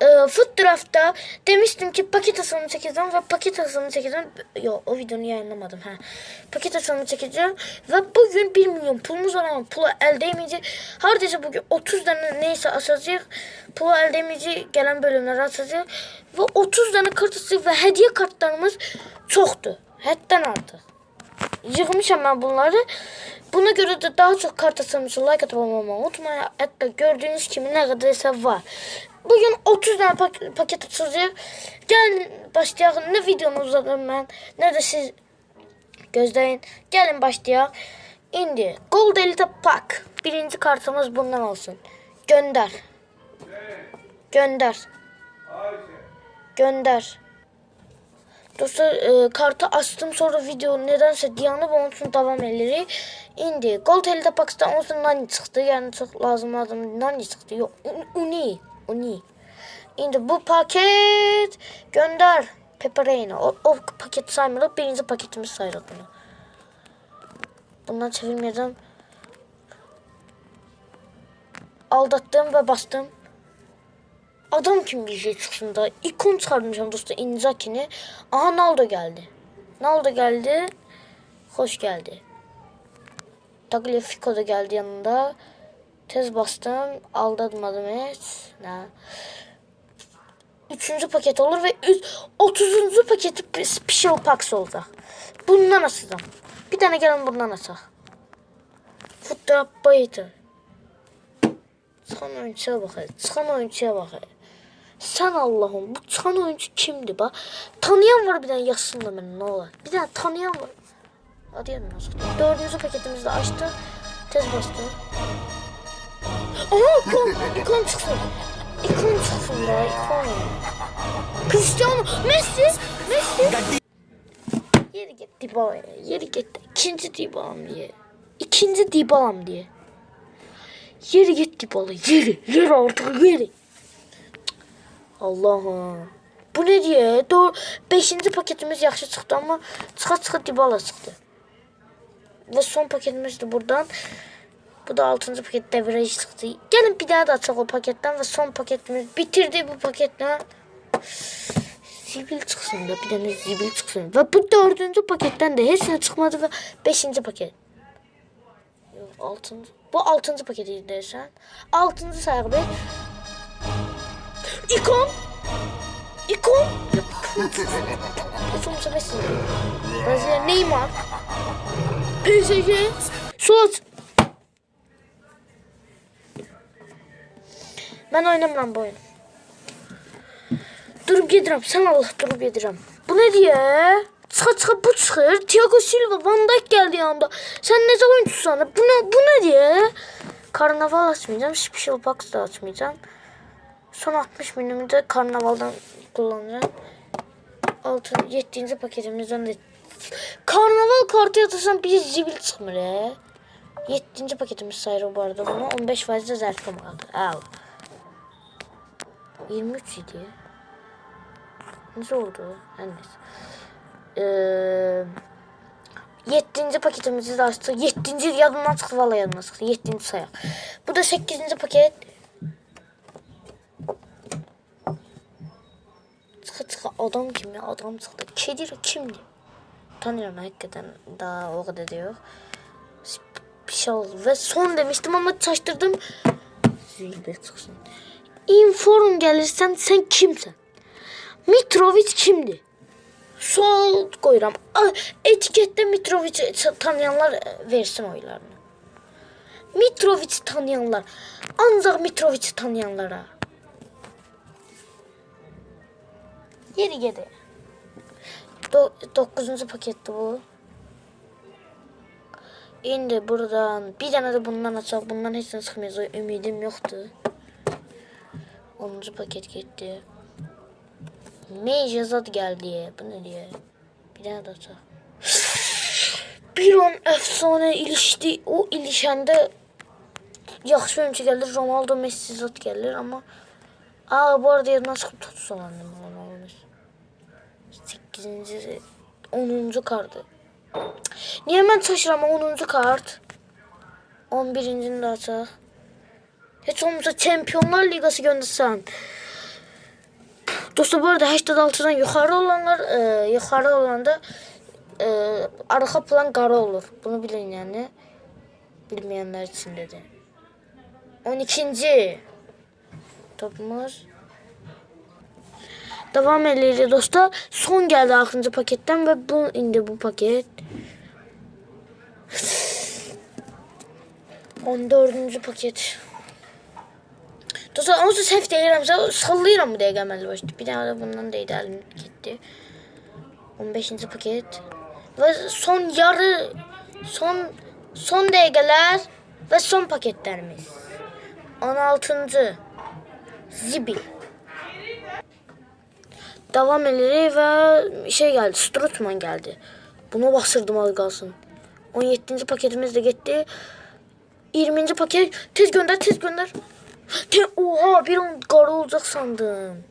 e, Foot Draft'ta demiştim ki paket asılımı çekeceğim ve paket asılımı çekeceğim. Yok o videonu yayınlamadım. Ha. Paket asılımı çekeceğim ve bugün 1 milyon pulumuz var ama pulu elde edemeyecek. Hardaysa bugün 30 tane neyse asacak. Pulu elde edemeyecek gelen bölümleri asacak. Ve 30 tane kart ve hediye kartlarımız çoktu. Hepten artık. Yığmışam ben bunları. Buna göre de daha çok kart atılmış like atıp olmamayı unutmayın. Hatta gördüğünüz gibi ne kadarsa var. Bugün 30 tane pak- paket atılacak. Gelin başlayalım. Ne videomu uzadım ben ne de siz gözleyin. Gelin başlayalım. Indi. Gold Elite Pack. Birinci kartımız bundan olsun. Gönder. Gönder. Gönder. Dostlar e, kartı açtım sonra video nedense onun için devam edirik. İndi Gold Pakistan onun için nani çıktı. Yani çok lazım adam nani çıktı. Yok un- uni. Uni. İndi bu paket gönder. Pepperoni. O, o paket saymıyoruz. Birinci paketimiz sayılır bunu. Bundan çevirmeyeceğim. Aldattım ve bastım. Adam kim bir şey çıksın da. İkon çıkarmışım dostum Inzaki'ni. Aha Naldo geldi. Naldo geldi. Hoş geldi. Tagliafico da geldi yanında. Tez bastım. Aldatmadım hiç. Ne? Üçüncü paket olur ve üç, otuzuncu paketi special packs olacak. Bundan asacağım. Bir tane gelin bundan asak. Footdraft bayıtı. Çıkan oyuncuya bak. hele, Çıkan oyuncuya bak. hele. Sen Allah'ım bu çıkan oyuncu kimdi bak. Tanıyan var bir tane yazsın da beni ne olur. Bir tane tanıyan var. Hadi yanına? Dördüncü paketimizi de açtı. Tez bastı. Aha ikon, ikon çıksın. İkon çıksın da ikon. Cristiano, Messi, Messi. Yeri git Dybala'ya, yeri git. İkinci Dybala'm diye. İkinci Dybala'm diye. Yeri git Dybala, yeri. Yeri artık yeri. Allah'ım. Bu ne diye? Doğru. Beşinci paketimiz yaxşı çıktı ama çıka çıka Dybala çıktı. Ve son paketimiz de buradan. Bu da altıncı paket devreci çıktı. Gelin bir daha da açalım o paketten ve son paketimiz bitirdi bu paketten. Zibil çıksın da bir tane zibil çıksın. Ve bu dördüncü paketten de hepsine çıkmadı ve beşinci paket. Yok. Bu altıncı paketiydi dersen. Altıncı sahibi. İkon. İkon. Sonuçta Messi. Brezilya Neymar. PSG. Suat. Ben oynamam bu oyunu. Durup yedirəm. Sen Allah durup yedirəm. Bu ne diye? Çıxa çıxa bu çıxır. Thiago Silva, Van Dijk geldi yanında. Sen ne zaman oyuncusan? Bu ne, bu ne diye? Karnaval açmayacağım. Special Box da açmayacağım. Son 60 binimi de karnavaldan kullanacağım. 6 7. paketimizden de karnaval kartı yatırsam bir zibil çıkmır ya. 7. paketimiz sayılır bu arada bunu 15 faizde zərfim kaldı. Al. 23 idi. Necə oldu? Hər nəsə. Ee, 7. paketimizi de açtık. 7. yadımdan çıktı valla yadımdan çıktı. 7. sayaq. Bu da 8. paket. Çıxa çıxa adam kimi adam çıxdı. Kedir kimdir? Tanıyorum hakikaten daha o kadar da yok. Bir şey oldu ve son demiştim ama çaştırdım. Zilber çıksın. Inform gelirsen sen kimsin? Mitrovic kimdi? Sol koyuram. Etikette Mitrovic'i tanıyanlar e, versin oylarını. Mitrovic'i tanıyanlar. Ancak Mitrovic'i tanıyanlara. Yeri gedi. Do dokuzuncu paketti bu. İndi buradan bir tane de bundan açaq. Bundan nə çıxmayacaq. Ümidim yoxdur. 10. paket gitti. Major zat geldi. Bu ne diye? Bir tane de açaq. Bir an efsane ilişti. O ilişende yaxşı oyuncu gelir. Ronaldo, Messi zat gelir ama Aa bu arada yerinden çıkıp tutu salandım. Olmuş. 8. 10. kartı. Niye mən çaşıram 10. kart? 11-cini də. Heç olmasa Çempionlar Liqası göndərsən. Dostlar bu arada 86'dan yukarı olanlar e, yukarı olanda e, arka plan kara olur. Bunu bilin yani. Bilmeyenler için dedi. 12. Topumuz. Devam edelim dostlar. Son geldi 6. paketten ve bu indi bu paket. 14. paket. Dostlar onsuz səhv deyirəmsə sallayıram bu əməlli başlı. Bir dənə də bundan deydi əlim getdi. 15-ci paket. Və son yarı son son dəqiqələr və son paketlərimiz. 16-cı Zibil. Devam edirik və şey gəldi, Strutman gəldi. Buna basırdım az qalsın. 17-ci paketimiz də getdi. 20-ci paket tez gönder tez gönder. Te oha bir an qara olacaq sandım.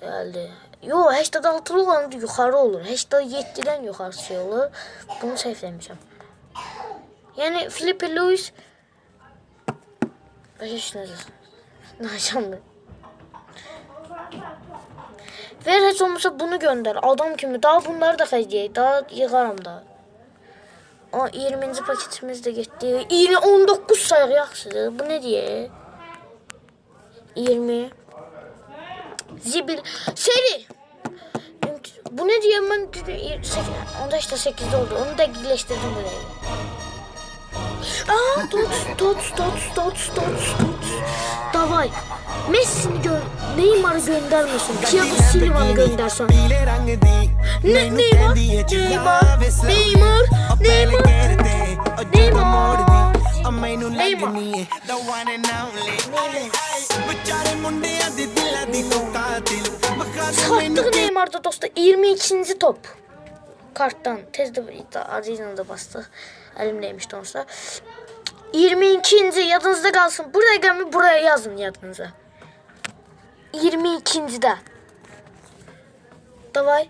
Geldi. Yo 86'lı olan yukarı olur. 87'den yukarısı şey olur. Bunu səhvləmişəm. Yani Filipe Luis Başa düşdünüz. Naşandı. Ver heç olmasa bunu gönder. Adam kimi. Daha bunları da xərcləyək. Daha yığaram da. O 20. paketimiz gitti. 20 19 sayıq yaxşıdır. Bu ne diye? 20 Zibil seri. Bu ne diyor? Ben 10 işte 8 oldu. Onu da iyileştirdim buraya. Aa tots tots tots tots tots tots. Davay. Messi'ni gör Neymar'ı göndermesin. Thiago Silva'nı göndersen. ne, Neymar? Neymar? Neymar? Neymar? Neymar? Neymar? Neymar? Sattık Neymar'da dostlar 22. top. Karttan tezde Arina'da bastı. Elimdeymiş dostlar. 22. yadınızda kalsın. Buraya gelmeyin buraya yazın yadınıza. 22. de. Davay.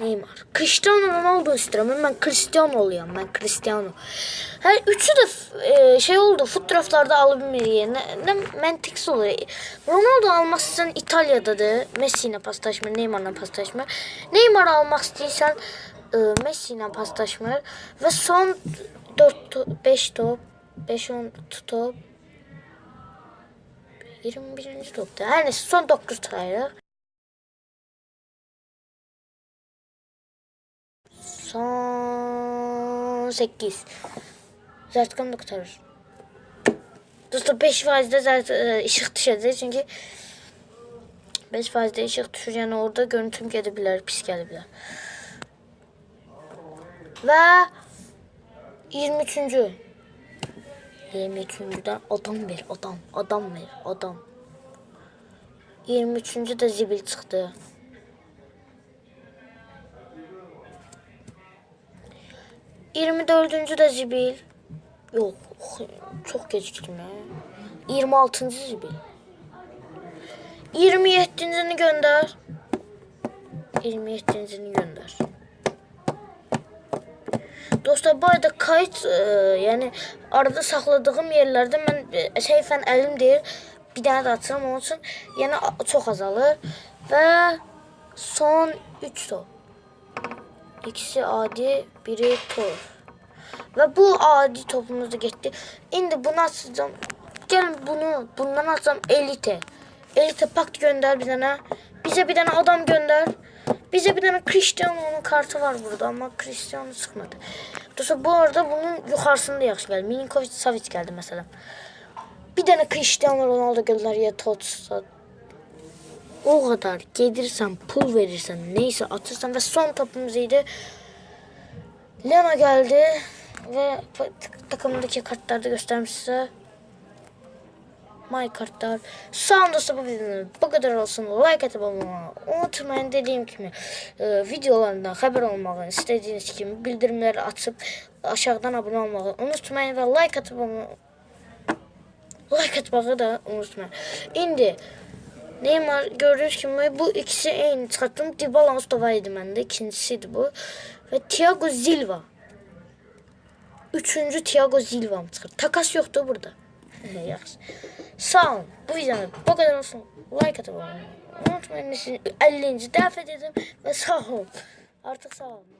Neymar. Cristiano Ronaldo istiyorum. Ben Cristiano oluyorum. Ben Cristiano. Her üçü de e, şey oldu. Fotoğraflarda alınmıyor yerine. Ne, Mentix oluyor. Ronaldo almak istiyorsan İtalya'dadır. Messi'yle paslaşma, Neymar'la paslaşma. Neymar almak istiyorsan e, Messi'yle paslaşma. Ve son 4 5 top 5 10 top 21. topta. Her neyse son 9 sayı. 98. Zərtqan da qutarır. Dostlar 5%-də ə, e, işıq düşəcək çünki 5%-də işıq düşür, yəni orada görüntüm gedə bilər, pis gələ bilər. Və 23-cü 23-cüdən adam ver, adam, adam ver, adam. 23-cü də zibil çıxdı. 24-cü də zibil. Yox, çox gecikdim. 26-cı zibil. 27-cini göndər. 27-cini göndər. Dostlar, bu arada kayıt, e, yəni arada saxladığım yerlərdə mən e, səhifən əlim deyir, bir dənə də açıram, onun üçün yəni çox azalır və son 3 top. İkisi adi, biri tur. Ve bu adi topumuz da gitti. Şimdi bunu atacağım. Gelin bunu bundan atacağım elite. Elite pakt gönder bir tane. Bize bir tane adam gönder. Bize bir tane Cristiano'nun kartı var burada ama Cristiano çıkmadı. Dostlar bu arada bunun yukarısında yaxşı geldi. Milinkovic Savic geldi mesela. Bir tane Cristiano Ronaldo gönder ya Totsa. O kadar gelirsen, pul verirsen, neyse atırsan ve son topumuz. Lena geldi ve tak- takımdaki kartları da göstermiş size. My kartlar. Dostlar bu videonun bu kadar olsun. Like atıp olmayı unutmayın. Dediğim gibi e, videolarından haber olmağı istediğiniz gibi bildirimleri açıp aşağıdan abone olmayı unutmayın ve like atıp olmayı like atmağı da unutmayın. İndi Neymar gördüğünüz gibi bu ikisi aynı çıkarttım. Dybala Mustafa idi məndə. İkincisiydi bu. Ve Thiago Silva. Üçüncü Thiago Silva mı çıxır? Takas yoktu burada. Yaxşı. Sağ olun. Bu videonun bu kadar olsun. Like abone olmayı unutmayın. Sizi 50. defa dedim ve sağ olun. Artık sağ olun.